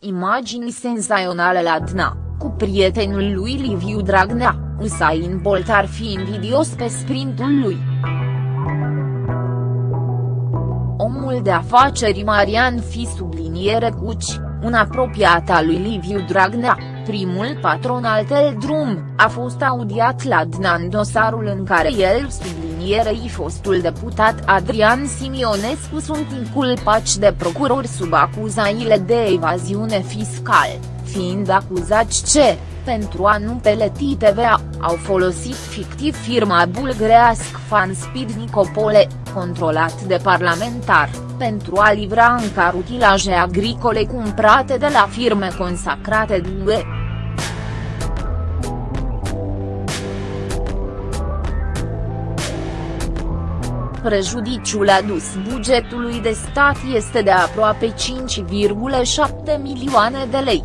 Imagini senzaționale la Dna, cu prietenul lui Liviu Dragnea, Usain Bolt ar fi invidios pe sprintul lui. Omul de afaceri Marian Fi subliniere Cuci, un apropiat al lui Liviu Dragnea, primul patron al Teldrum, a fost audiat la Dna în dosarul în care el sublinierei fostul deputat Adrian Simionescu sunt inculpați de procurori sub acuzaile de evaziune fiscală, fiind acuzați ce, pentru a nu peleti TVA, au folosit fictiv firma bulgărească Fanspeed Nicopole, controlat de parlamentar, pentru a livra în car utilaje agricole cumpărate de la firme consacrate de UE. Prejudiciul adus bugetului de stat este de aproape 5,7 milioane de lei.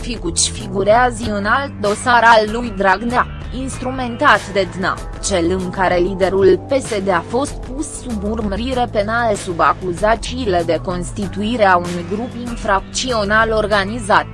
Figuci figurează în alt dosar al lui Dragnea, instrumentat de DNA, cel în care liderul PSD a fost pus sub urmărire penală sub acuzațiile de constituire a unui grup infracțional organizat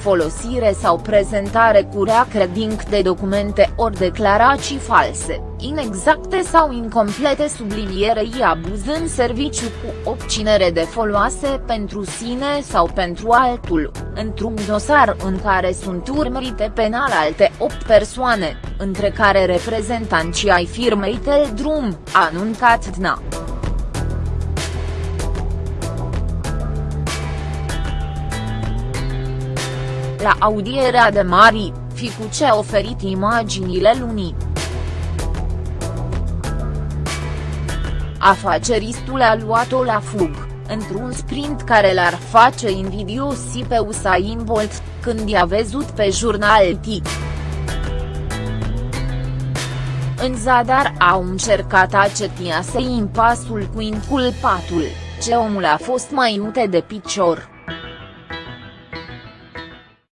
folosire sau prezentare cu rea credinc de documente ori declarații false, inexacte sau incomplete sublinierei abuz în serviciu cu obținere de foloase pentru sine sau pentru altul, într-un dosar în care sunt urmărite penal alte 8 persoane, între care reprezentanții ai firmei Teldrum, a anuncat DNA. La audierea de Mari, Ficuce a oferit imaginile lunii. Afaceristul a luat-o la fug, într-un sprint care l-ar face invidios pe Usain Bolt, când i-a văzut pe jurnal TIC. În zadar au încercat a cetia impasul cu inculpatul, ce omul a fost mai mute de picior.